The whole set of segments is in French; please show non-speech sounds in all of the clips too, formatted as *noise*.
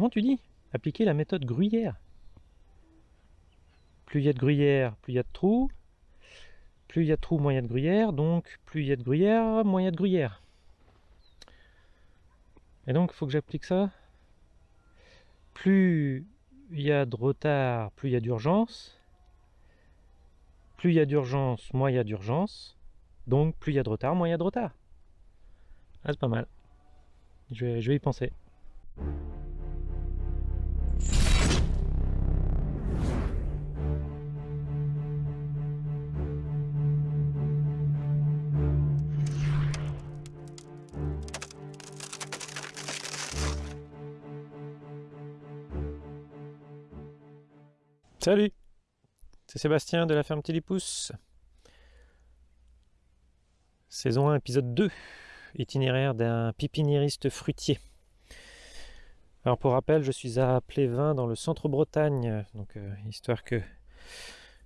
comment tu dis Appliquer la méthode gruyère. Plus il y a de gruyère, plus il y a de trous. Plus il y a de trous, moins il y a de gruyère. Donc plus il y a de gruyère, moins il y a de gruyère. Et donc il faut que j'applique ça. Plus il y a de retard, plus il y a d'urgence. Plus il y a d'urgence, moins il y a d'urgence. Donc plus il y a de retard, moins il y a de retard. Ah, c'est pas mal. Je vais, je vais y penser. Salut C'est Sébastien de la ferme Télépousse. Saison 1, épisode 2. Itinéraire d'un pipiniériste fruitier. Alors pour rappel, je suis à Plévin dans le centre-Bretagne, donc euh, histoire que,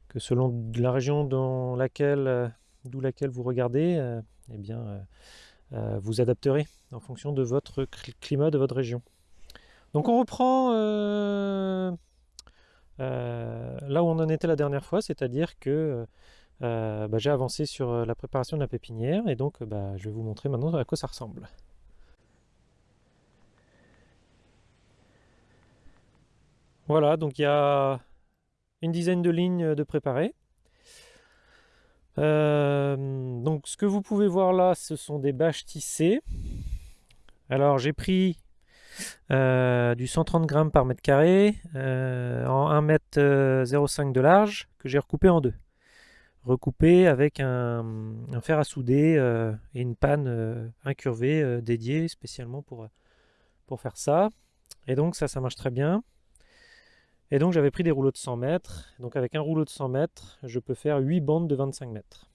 que selon la région dans laquelle, euh, d'où laquelle vous regardez, euh, eh bien, vous adapterez en fonction de votre climat de votre région. Donc on reprend euh, là où on en était la dernière fois, c'est-à-dire que euh, bah, j'ai avancé sur euh, la préparation de la pépinière et donc bah, je vais vous montrer maintenant à quoi ça ressemble. Voilà, donc il y a une dizaine de lignes de préparées. donc ce que vous pouvez voir là, ce sont des bâches tissées. Alors j'ai pris du 130 grammes par mètre carré euh, en 1 mètre 05 de large que j'ai recoupé en deux. Recoupé avec un, fer à souder euh, et une panne incurvée dédiée spécialement pour, pour faire ça. Et donc ça, ça marche très bien. Et donc j'avais pris des rouleaux de 100 mètres. Donc avec un rouleau de 100 mètres, je peux faire 8 bandes de 25 mètres.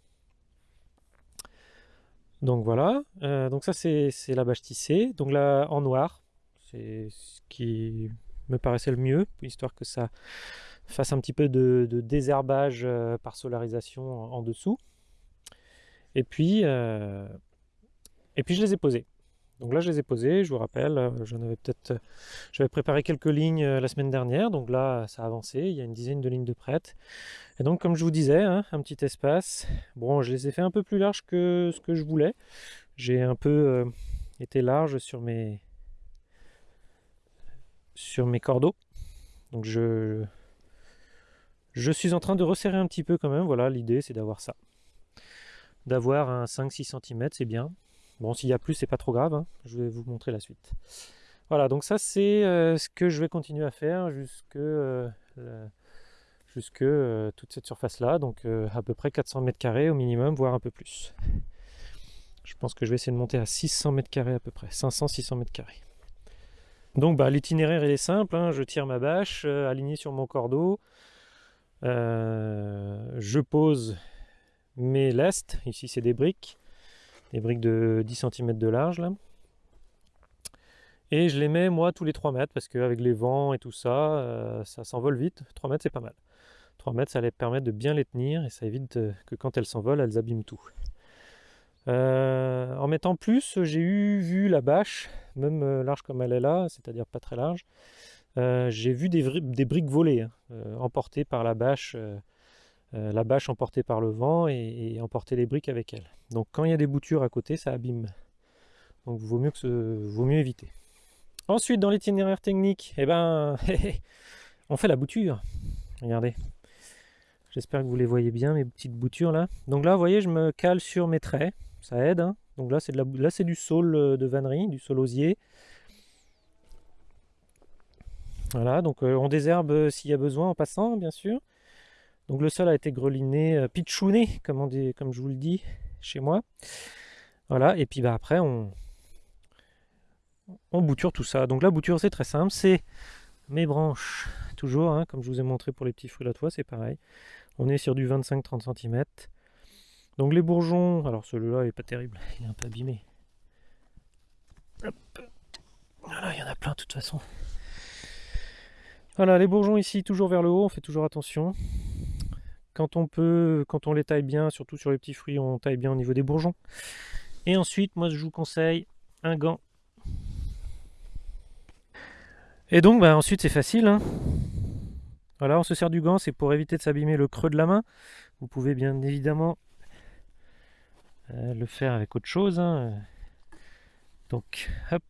Donc voilà, donc ça c'est la bâche tissée, donc là en noir, c'est ce qui me paraissait le mieux, histoire que ça fasse un petit peu de, désherbage euh, par solarisation en, dessous. Et puis, euh, et puis je les ai posés. Donc là, je les ai posés, je vous rappelle, euh, j'en avais peut-être, j'avais préparé quelques lignes la semaine dernière, donc là, ça a avancé, il y a une dizaine de lignes de prêtes. Et donc, comme je vous disais, hein, un petit espace. Bon, je les ai fait un peu plus larges que ce que je voulais. J'ai un peu été large sur mes, sur mes cordeaux. Donc je, suis en train de resserrer un petit peu quand même. Voilà, l'idée c'est d'avoir ça. D'avoir un 5-6 cm, c'est bien. Bon, s'il y a plus, c'est pas trop grave. Hein. Je vais vous montrer la suite. Voilà, donc ça c'est euh, ce que je vais continuer à faire jusque, euh, euh, toute cette surface-là. Donc à peu près 400 mètres carrés au minimum, voire un peu plus. Je pense que je vais essayer de monter à 600 mètres carrés à peu près. 500-600 mètres carrés. Donc bah, l'itinéraire est simple, hein. je tire ma bâche euh, alignée sur mon cordeau, euh, je pose mes lestes, ici c'est des briques, des briques de 10 cm de large. Et je les mets moi tous les 3 mètres parce qu'avec les vents et tout ça, euh, ça s'envole vite. 3 mètres c'est pas mal. 3 mètres ça les permet de bien les tenir et ça évite que quand elles s'envolent, elles abîment tout. En mettant plus, j'ai vu la bâche même euh, large comme elle est là, c'est-à-dire pas très large, euh, j'ai vu des, briques voler, hein, euh, emportées par la bâche, la bâche emportée par le vent et, emporter les briques avec elle. Donc quand il y a des boutures à côté, ça abîme. Donc vaut vaut mieux éviter. Ensuite, dans l'itinéraire technique, eh ben, *laughs* on fait la bouture. Regardez. J'espère que vous les voyez bien, mes petites boutures là. Donc là, vous voyez, je me cale sur mes traits. Ça aide. Hein. Donc là, c'est c'est du saule euh, de vannerie, du saule osier. Voilà, donc euh, on désherbe euh, s'il y a besoin en passant, bien sûr. Donc le sol a été greliné, pitchouné, comme, on dit, comme je vous le dis chez moi. Voilà, et puis bah, après, on, on bouture tout ça. Donc la bouture, c'est très simple, c'est mes branches, toujours, hein, comme je vous ai montré pour les petits fruits la toile, c'est pareil. On est sur du 25-30 cm. Donc les bourgeons, alors celui-là est pas terrible, il est un peu abîmé. Voilà, il y en a plein de toute façon. Voilà, les bourgeons ici, toujours vers le haut, on fait toujours attention. Quand on peut, quand on les taille bien, surtout sur les petits fruits, on taille bien au niveau des bourgeons. Et ensuite, moi je vous conseille un gant. Et donc bah, ensuite c'est facile. Hein. Voilà, on se sert du gant, c'est pour éviter de s'abîmer le creux de la main. Vous pouvez bien évidemment euh, le faire avec autre chose. Hein. Donc, hop.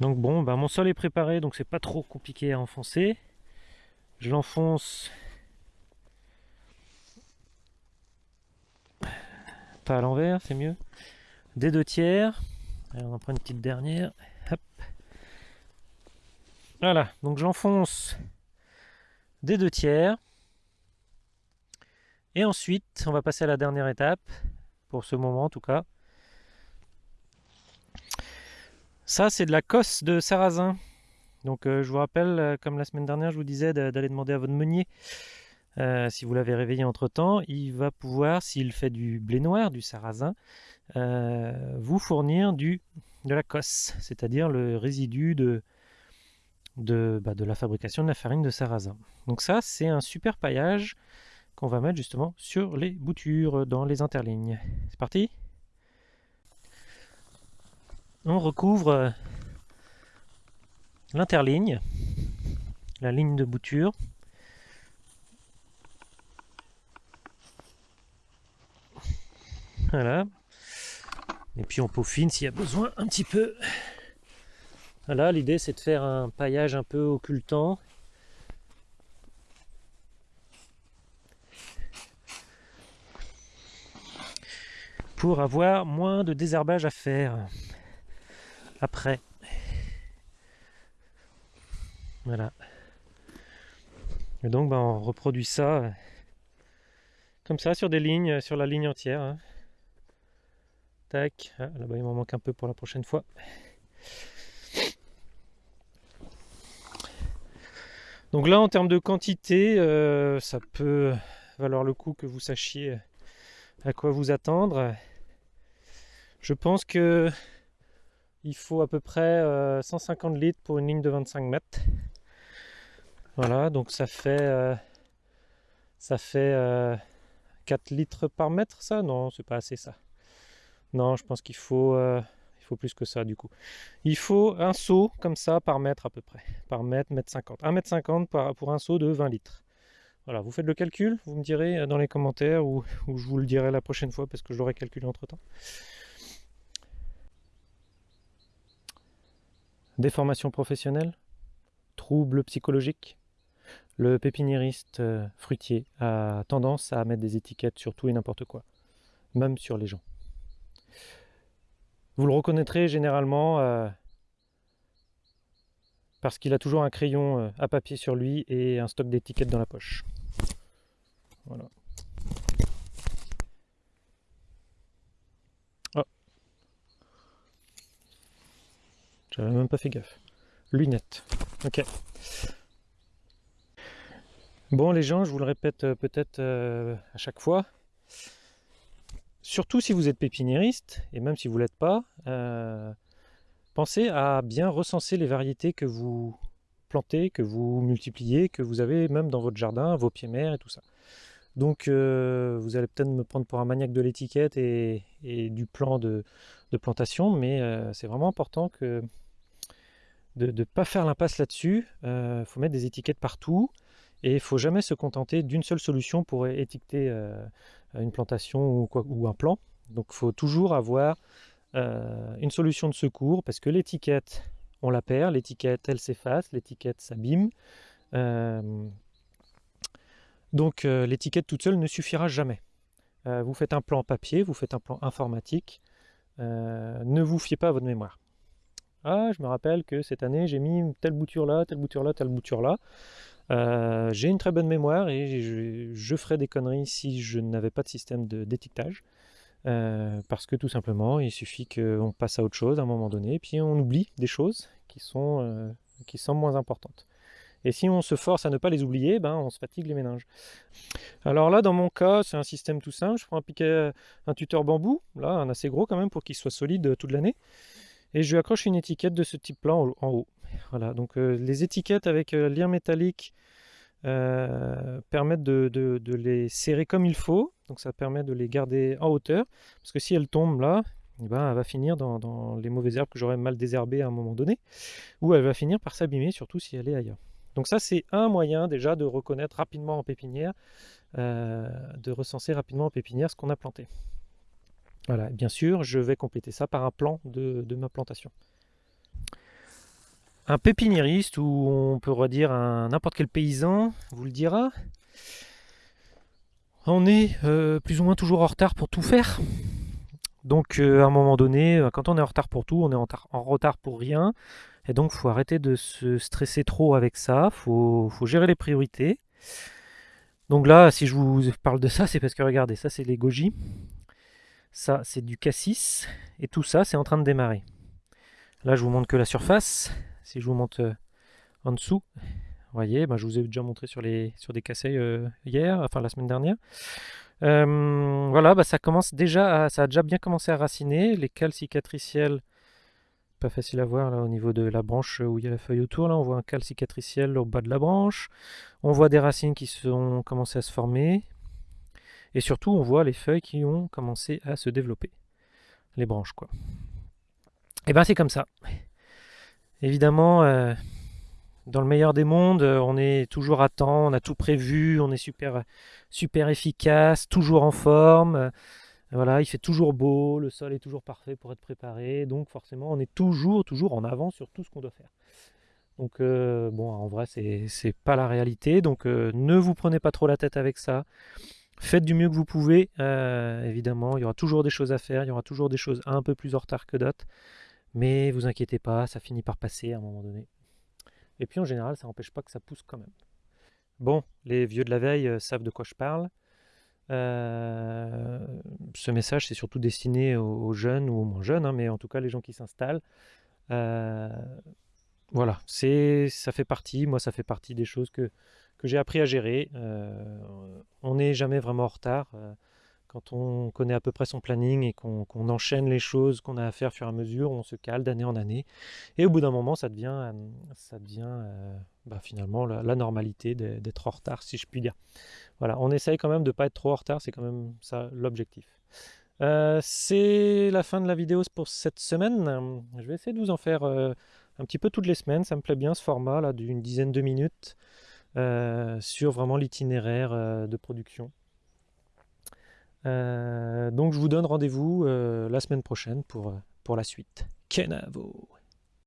Donc bon, bah, mon sol est préparé, donc c'est pas trop compliqué à enfoncer. Je l'enfonce pas à l'envers, c'est mieux. Des deux tiers. on en prend une petite dernière. Hop. Voilà, donc j'enfonce des deux tiers. Et ensuite, on va passer à la dernière étape, pour ce moment en tout cas. Ça, c'est de la cosse de sarrasin. Donc euh, je vous rappelle, euh, comme la semaine dernière, je vous disais d'aller demander à votre meunier, euh, si vous l'avez réveillé entre-temps, il va pouvoir, s'il fait du blé noir, du sarrasin, vous fournir du, de la cosse, c'est-à-dire le résidu de, de, bah, de la fabrication de la farine de sarrasin. Donc ça, c'est un super paillage qu'on va mettre justement sur les boutures, dans les interlignes. C'est parti? On recouvre l'interligne, la ligne de bouture. Voilà. Et puis on peaufine s'il y a besoin un petit peu. Voilà, l'idée c'est de faire un paillage un peu occultant. Pour avoir moins de désherbage à faire après. Voilà. Et donc ben, on reproduit ça euh, comme ça sur des lignes, euh, sur la ligne entière. Hein. Tac, ah, là-bas il m'en manque un peu pour la prochaine fois. Donc là en termes de quantité, euh, ça peut valoir le coup que vous sachiez à quoi vous attendre. Je pense que il faut à peu près 150 litres pour une ligne de 25 mètres. Voilà, donc ça fait, euh, ça fait 4 euh, litres par mètre, ça? Non, c'est pas assez ça. Non, je pense qu'il faut, euh, il faut plus que ça du coup. Il faut un seau comme ça par mètre à peu près. Par mètre, mètre 50. 1 mètre 50 pour un seau de 20 litres. Voilà, vous faites le calcul, vous me direz dans les commentaires ou, je vous le dirai la prochaine fois parce que je l'aurai calculé entre temps. Déformation professionnelle? Troubles psychologiques le pépiniériste euh, fruitier a tendance à mettre des étiquettes sur tout et n'importe quoi, même sur les gens. Vous le reconnaîtrez généralement euh, parce qu'il a toujours un crayon euh, à papier sur lui et un stock d'étiquettes dans la poche. Voilà. Oh. J'avais même pas fait gaffe. Lunettes. Ok. Bon les gens, je vous le répète euh, peut-être à chaque fois, surtout si vous êtes pépiniériste, et même si vous ne l'êtes pas, euh, pensez à bien recenser les variétés que vous plantez, que vous multipliez, que vous avez même dans votre jardin, vos pieds mers et tout ça. Donc vous allez peut-être me prendre pour un maniaque de l'étiquette et, du plan de, plantation, mais c'est vraiment important de ne pas faire l'impasse là-dessus. Il faut mettre des étiquettes partout. Et il faut jamais se contenter d'une seule solution pour étiqueter euh, une plantation ou, quoi, ou, un plan. Donc il faut toujours avoir euh, une solution de secours parce que l'étiquette, on la perd, l'étiquette, elle s'efface, l'étiquette s'abîme. Euh, donc l'étiquette toute seule ne suffira jamais. vous faites un plan papier, vous faites un plan informatique, ne vous fiez pas à votre mémoire. Ah, je me rappelle que cette année, j'ai mis telle bouture là, telle bouture là, telle bouture là. Euh, j'ai une très bonne mémoire et je, ferais des conneries si je n'avais pas de système d'étiquetage. Euh, parce que tout simplement, il suffit qu'on passe à autre chose à un moment donné, et puis on oublie des choses qui sont, euh, qui sont moins importantes. Et si on se force à ne pas les oublier, ben, on se fatigue les méninges. Alors là, dans mon cas, c'est un système tout simple. Je prends un piquet, un tuteur bambou, là, un assez gros quand même, pour qu'il soit solide toute l'année. Et je lui accroche une étiquette de ce type-là en, haut. Voilà, donc euh, les étiquettes avec euh, lien métallique euh, permettent de, les serrer comme il faut. Donc ça permet de les garder en hauteur. Parce que si elles tombent là, eh ben, elle va finir dans, les mauvaises herbes que j'aurais mal désherbées à un moment donné, ou elle va finir par s'abîmer, surtout si elle est ailleurs. Donc ça, c'est un moyen déjà de reconnaître rapidement en pépinière, de recenser rapidement en pépinière ce qu'on a planté. Voilà, bien sûr, je vais compléter ça par un plan de, de ma plantation. Un pépiniériste, ou on peut redire n'importe quel paysan, vous le dira, on est euh, plus ou moins toujours en retard pour tout faire. Donc euh, à un moment donné, euh, quand on est en retard pour tout, on est en, retard pour rien. Et donc faut arrêter de se stresser trop avec ça, il faut, gérer les priorités. Donc là, si je vous parle de ça, c'est parce que regardez, ça c'est les goji, ça c'est du cassis, et tout ça c'est en train de démarrer. Là je vous montre que la surface, si je vous montre en dessous, voyez, ben, je vous ai déjà montré sur, les, sur des casseilles euh, hier, enfin la semaine dernière. Euh, voilà, bah, ça commence déjà, ça a déjà bien commencé à raciner. Les cales cicatriciels, pas facile à voir là au niveau de la branche où il y a la feuille autour. Là, on voit un cal cicatriciel au bas de la branche. On voit des racines qui sont commencé à se former. Et surtout, on voit les feuilles qui ont commencé à se développer. Les branches, quoi. Et ben c'est comme ça. Évidemment, euh, dans le meilleur des mondes, euh, on est toujours à temps, on a tout prévu, on est super, efficace, toujours en forme. Voilà, il fait toujours beau, le sol est toujours parfait pour être préparé, donc forcément on est toujours, toujours en avant sur tout ce qu'on doit faire. Donc euh, bon, en vrai c'est pas la réalité, donc ne vous prenez pas trop la tête avec ça. Faites du mieux que vous pouvez, évidemment, il y aura toujours des choses à faire, il y aura toujours des choses un peu plus en retard que d'autres, mais vous inquiétez pas, ça finit par passer à un moment donné. Et puis en général, ça n'empêche pas que ça pousse quand même. Bon, les vieux de la veille euh, savent de quoi je parle. Euh, ce message, c'est surtout destiné aux, jeunes ou aux moins jeunes, hein, mais en tout cas les gens qui s'installent. Euh, voilà, ça fait partie, moi ça fait partie des choses que, que j'ai appris à gérer. on n'est jamais vraiment en retard quand on connaît à peu près son planning et qu'on enchaîne les choses qu'on a à faire au fur et à mesure, on se cale d'année en année. Et au bout d'un moment, ça devient, euh, ça devient euh, bah, finalement la, normalité d'être en retard, si je puis dire. Voilà, on essaye quand même de ne pas être trop en retard, c'est quand même ça l'objectif. Euh, c'est la fin de la vidéo pour cette semaine. Je vais essayer de vous en faire un petit peu toutes les semaines. Ça me plaît bien ce format là d'une dizaine de minutes sur vraiment l'itinéraire de production. Euh, donc je vous donne rendez-vous euh, la semaine prochaine pour, pour la suite. Kenavo